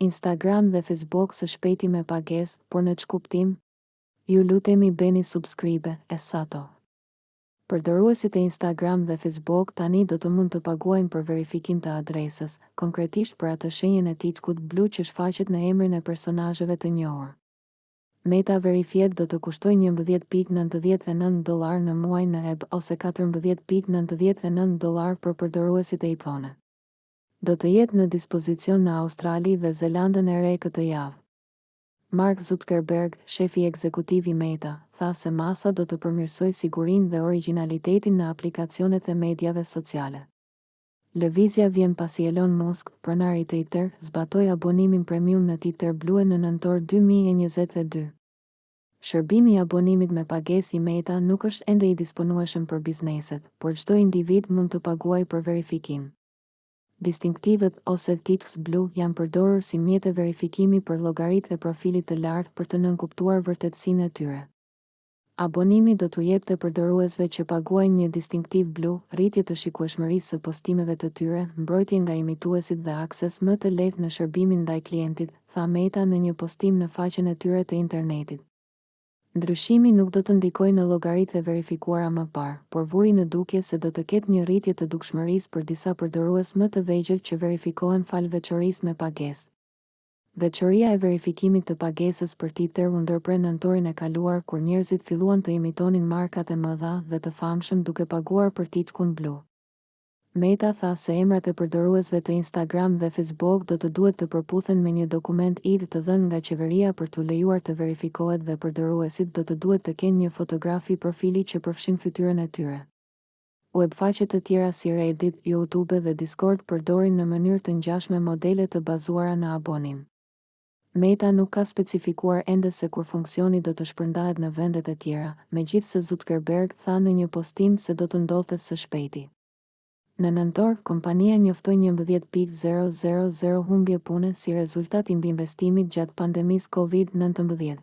Instagram dhe Facebook së shpejti me pagesë por në ç'kuptim? Ju lutemi bëni subscribe e sato. Përdoruesit e Instagram dhe Facebook tani do të mund të paguajnë për verifikim të adresës, konkretisht për atë shenjën e tickut blu që shfaqet në emrin e personazheve të njohur. Meta Verified do të kushtojë njëmbëdhjetë pikë nëntëdhjetë e nëntë dollarë në muaj në ueb ose katërmbëdhjetë pikë nëntëdhjetë e nëntë dollarë për përdoruesit e iPhone. do të jetë në dispozicion në Australi dhe Zelandën e Re këtë javë. Mark Zuckerberg, shefi ekzekutiv i Meta, tha se masa do të përmirësojë sigurinë dhe origjinalitetin në aplikacionet e mediave sociale. Lëvizja vjen pasi Elon Musk, pronar i Twitter, zbatoi abonimin premium në Twitter Blue në nëntor dy mijë e njëzet e dy. Shërbimi i abonimit me pagesë i Meta nuk është ende i disponueshëm për bizneset, por çdo individ mund të paguajë për verifikim. Distinktivët ose Ticks blu janë përdorur si mjete verifikimi për llogaritë e profilit të lartë për të nënkuptuar vërtetësinë e tyre. Abonimi do t'u jepte përdoruesve që paguajnë një distinktiv blu, rritje të shikueshmërisë së postimeve të tyre, mbrojtje nga imituesit dhe akses më të lehtë në shërbimin ndaj klientit, tha Meta në një postim në faqen e tyre të internetit. Ndryshimi nuk do të ndikojë në llogaritë e verifikuara më parë, por vuri në dukje se do të ketë një rritje të dukshmërisë për disa përdorues më të vegjël që verifikohen falë veçorisë me pagesë. Veçoria e verifikimit të pagesës për Twitter u ndërpre nëntorin e kaluar kur njerëzit filluan të imitonin markat e mëdha dhe të famshëm duke paguar për tickun blu. Meta tha se emrat e përdoruesve të Instagram dhe Facebook do të duhet të përputhen me një dokument ID të dhënë nga qeveria për t'u lejuar të verifikohet dhe përdoruesit do të duhet të kenë një fotografi profili që përfshin fytyrën e tyre. Uebfaqe të tjera si Reddit, Youtube dhe Discord përdorin në mënyrë të ngjashme modele të bazuara në abonim. Meta nuk ka specifikuar ende se kur funksioni do të shpërndahet në vendet e tjera, megjithëse Zuckerberg tha në një postim se do të ndodhte së shpejti. Në nëntor, kompania njoftoi njëmbëdhjetë pikë zero zero zero humbje pune si rezultat i mbiinvestimit gjatë pandemisë Covid nëntëmbëdhjetë.